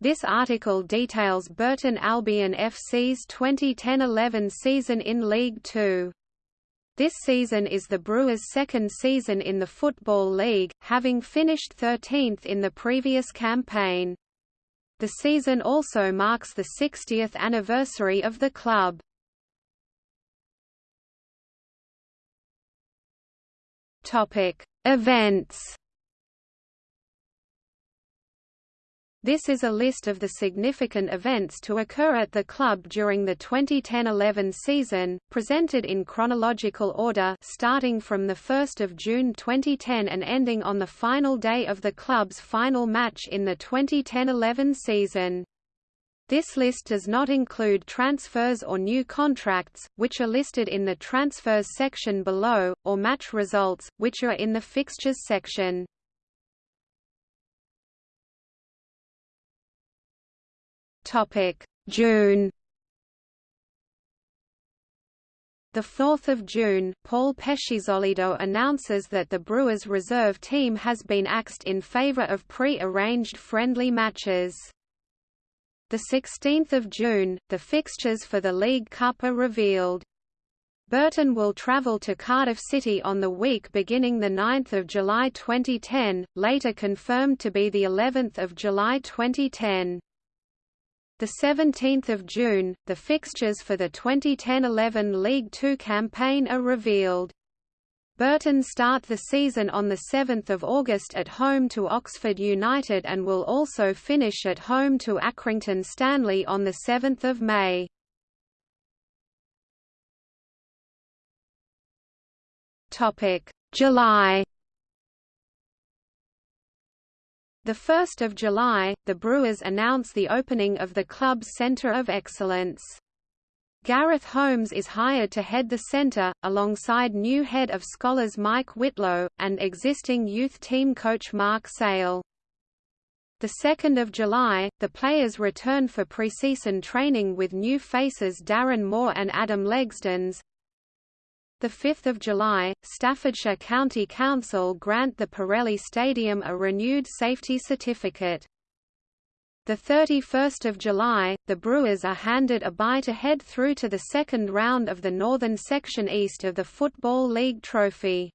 This article details Burton Albion FC's 2010–11 season in League Two. This season is the Brewers' second season in the Football League, having finished 13th in the previous campaign. The season also marks the 60th anniversary of the club. Topic: Events This is a list of the significant events to occur at the club during the 2010–11 season, presented in chronological order starting from 1 June 2010 and ending on the final day of the club's final match in the 2010–11 season. This list does not include transfers or new contracts, which are listed in the transfers section below, or match results, which are in the fixtures section. June The 4th of June, Paul Peschisolido announces that the Brewers reserve team has been axed in favor of pre-arranged friendly matches. The 16th of June, the fixtures for the League Cup are revealed. Burton will travel to Cardiff City on the week beginning 9 July 2010, later confirmed to be of July 2010. The 17th of June, the fixtures for the 2010-11 League Two campaign are revealed. Burton start the season on 7 August at home to Oxford United and will also finish at home to Accrington Stanley on 7 May. July 1 July, the Brewers announce the opening of the club's Centre of Excellence. Gareth Holmes is hired to head the centre, alongside new head of Scholars Mike Whitlow, and existing youth team coach Mark Sale. 2 July, the players return for pre-season training with new faces Darren Moore and Adam Legzdins, 5 July, Staffordshire County Council grant the Pirelli Stadium a renewed safety certificate. The 31st of July, the Brewers are handed a bye to head through to the second round of the Northern Section East of the Football League Trophy.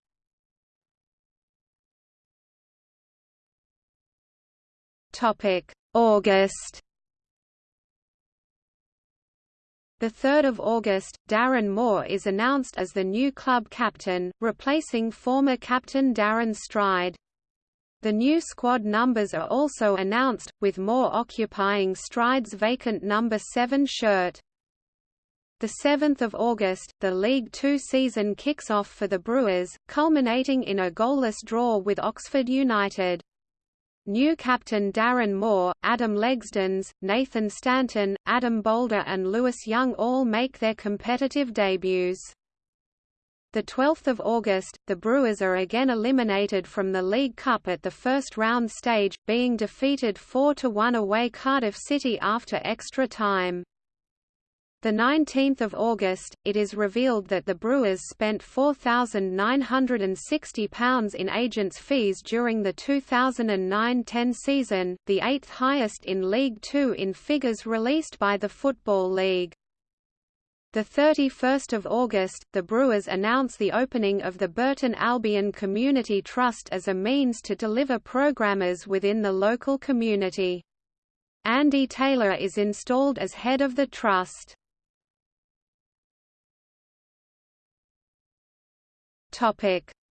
Topic: August 3 August, Darren Moore is announced as the new club captain, replacing former captain Darren Stride. The new squad numbers are also announced, with Moore occupying Stride's vacant number 7 shirt. 7 August, the League Two season kicks off for the Brewers, culminating in a goalless draw with Oxford United. New captain Darren Moore, Adam Legzdins, Nathan Stanton, Adam Bolder and Lewis Young all make their competitive debuts. 12 August, the Brewers are again eliminated from the League Cup at the first round stage, being defeated 4–1 away Cardiff City after extra time. The 19th of August, it is revealed that the Brewers spent £4,960 in agents' fees during the 2009–10 season, the eighth highest in League Two in figures released by the Football League. The 31st of August, the Brewers announce the opening of the Burton Albion Community Trust as a means to deliver programmers within the local community. Andy Taylor is installed as head of the trust.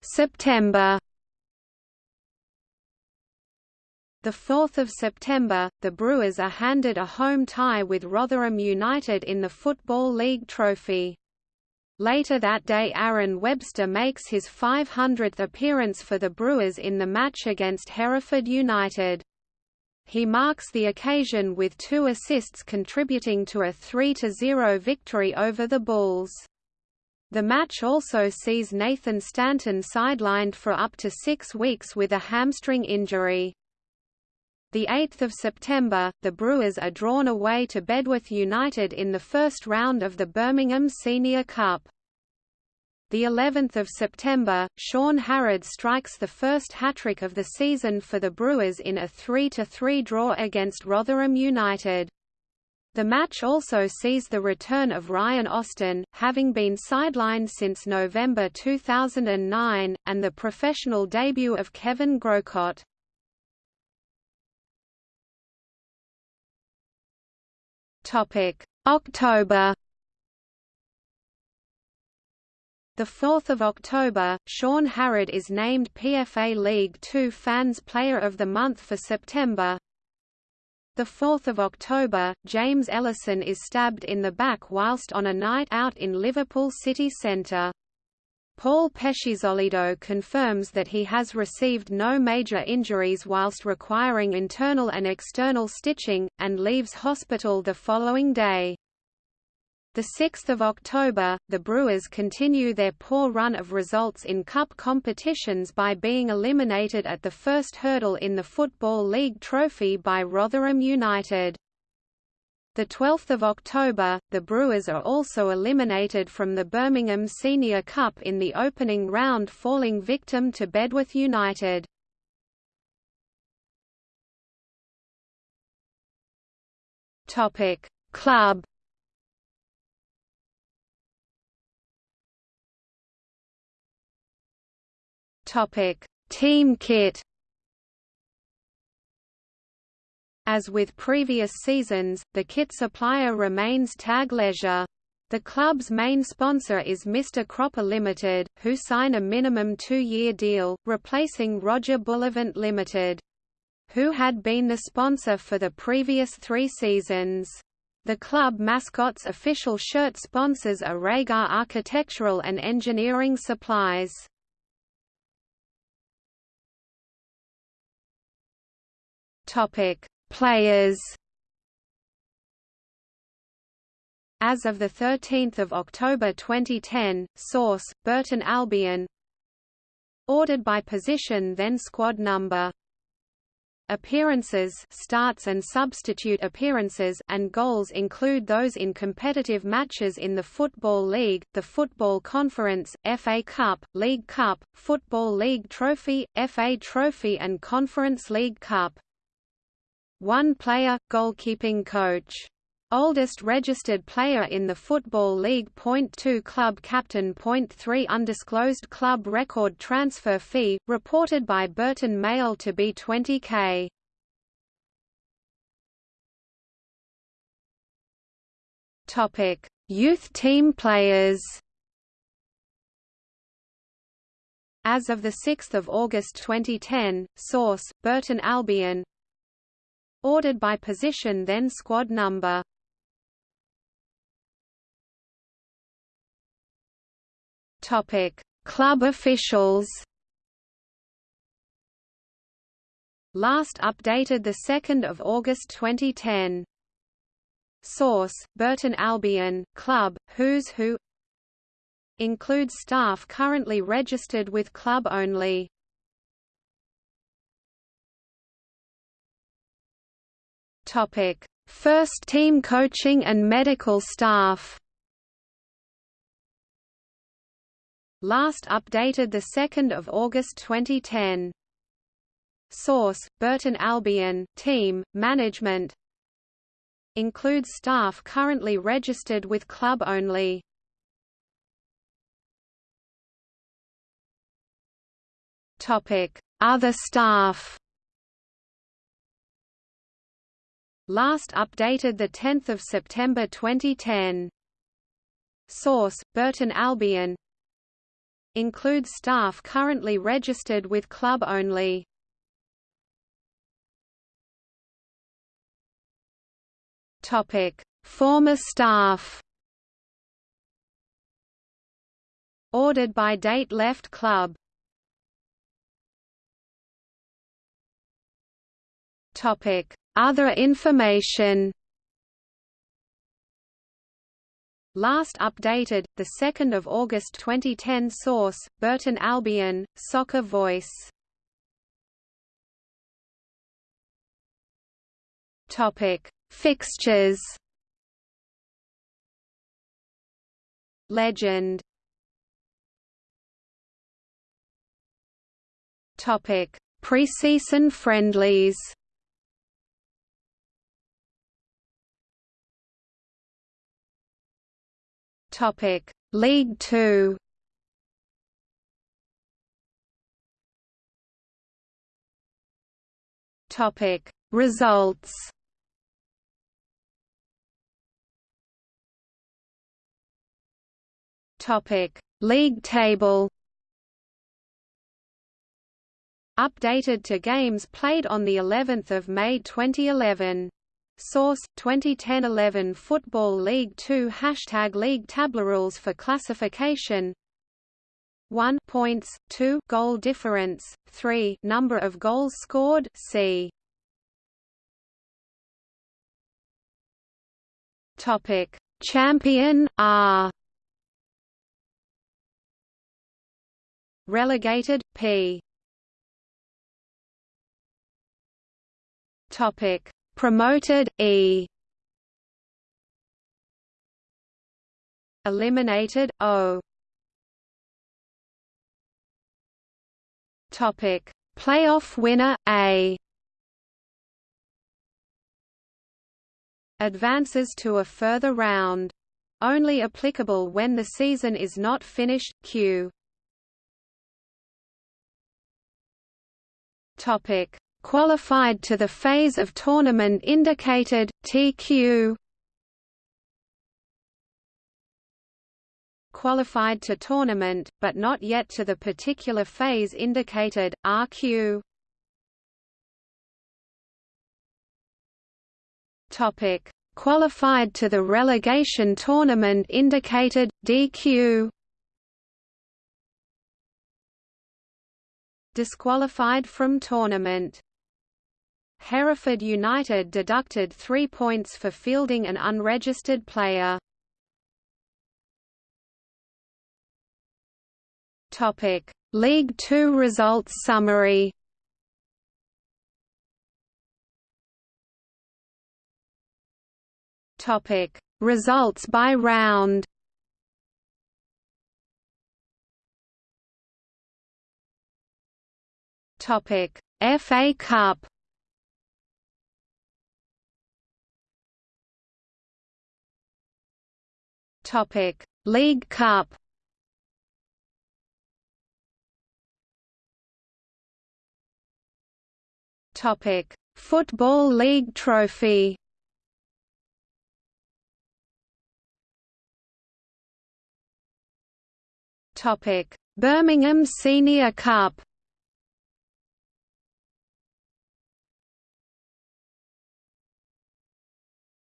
September. The 4th of September, the Brewers are handed a home tie with Rotherham United in the Football League Trophy. Later that day Aaron Webster makes his 500th appearance for the Brewers in the match against Hereford United. He marks the occasion with two assists contributing to a 3–0 victory over the Bulls. The match also sees Nathan Stanton sidelined for up to six weeks with a hamstring injury. 8 September, the Brewers are drawn away to Bedworth United in the first round of the Birmingham Senior Cup. the 11th of September, Shaun Harrad strikes the first hat-trick of the season for the Brewers in a 3–3 draw against Rotherham United. The match also sees the return of Ryan Austin, having been sidelined since November 2009, and the professional debut of Kevin Grocott. October The 4th of October, Shaun Harrad is named PFA League Two Fans Player of the Month for September. The 4th of October, James Ellison is stabbed in the back whilst on a night out in Liverpool city centre. Paul Peschisolido confirms that he has received no major injuries whilst requiring internal and external stitching, and leaves hospital the following day. 6 October, the Brewers continue their poor run of results in cup competitions by being eliminated at the first hurdle in the Football League Trophy by Rotherham United. 12 October, the Brewers are also eliminated from the Birmingham Senior Cup in the opening round falling victim to Bedworth United. Club Topic: Team kit. As with previous seasons, the kit supplier remains Tag Leisure. The club's main sponsor is Mr Cropper Limited, who sign a minimum two-year deal, replacing Roger Bullivant Limited, who had been the sponsor for the previous three seasons. The club mascot's official shirt sponsors are Rhagar Architectural and Engineering Supplies. Topic: Players. As of the 13th of October 2010, source: Burton Albion. Ordered by position then squad number. Appearances starts and substitute appearances and goals include those in competitive matches in the Football League, the Football Conference, FA Cup, League Cup, Football League Trophy, FA Trophy and Conference League Cup. One player, goalkeeping coach. Oldest registered player in the Football League. Point 2 Club captain. Point 3 Undisclosed club record transfer fee, reported by Burton Mail to be 20k. Topic: Youth team players. As of 6 August 2010, source, Burton Albion Ordered by position then squad number. Topic: Club officials. Last updated the 2nd of August 2010. Source: Burton Albion, Club, Who's Who. Includes staff currently registered with club only. Topic: First team coaching and medical staff. Last updated the 2nd of August 2010. Source: Burton Albion, team, management. Includes staff currently registered with club only. Topic: Other staff. Last updated 10 September 2010. Source: Burton Albion. Includes staff currently registered with club only. Topic: Former staff. Ordered by date left club. Topic: other information. Last updated, 2 August 2010 Source, Burton Albion, Soccer Voice. Fixtures. Legend. Pre-season friendlies. Topic: League 2. Topic: Results. Topic: League table. Updated to games played on the 11th of May 2011. Source 2010-11 Football League 2 Hashtag League Tablerules for classification. 1 points, 2 goal difference, 3 number of goals scored. C. Topic. Champion R. Relegated P. Topic Promoted E Eliminated O Topic: Playoff winner A. Advances to a further round. Only applicable when the season is not finished. Q. Topic: Qualified to the phase of tournament indicated TQ. qualified to tournament, but not yet to the particular phase indicated, RQ. Topic: Qualified to the relegation tournament indicated DQ. Disqualified from tournament. Hereford United deducted three points for fielding an unregistered player. Topic: League 2 results summary. Topic: Results by round. Topic: FA Cup. Topic: League Cup. Topic: Football League Trophy. Topic: Birmingham Senior Cup.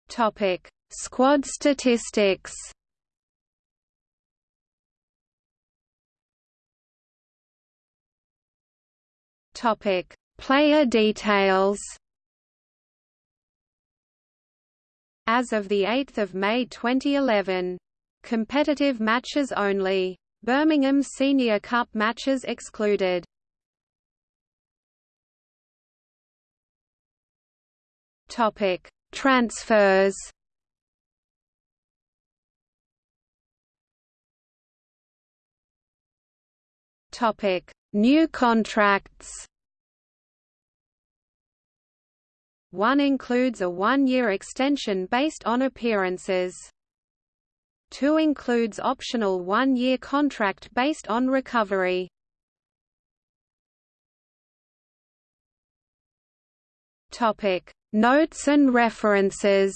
Topic: Squad statistics. Topic: Player details As of the 8th of May 2011. Competitive matches only. Birmingham Senior Cup matches excluded. Topic: Transfers. Topic: New contracts. One includes a one-year extension based on appearances. Two includes optional one-year contract based on recovery. Topic: Notes and references.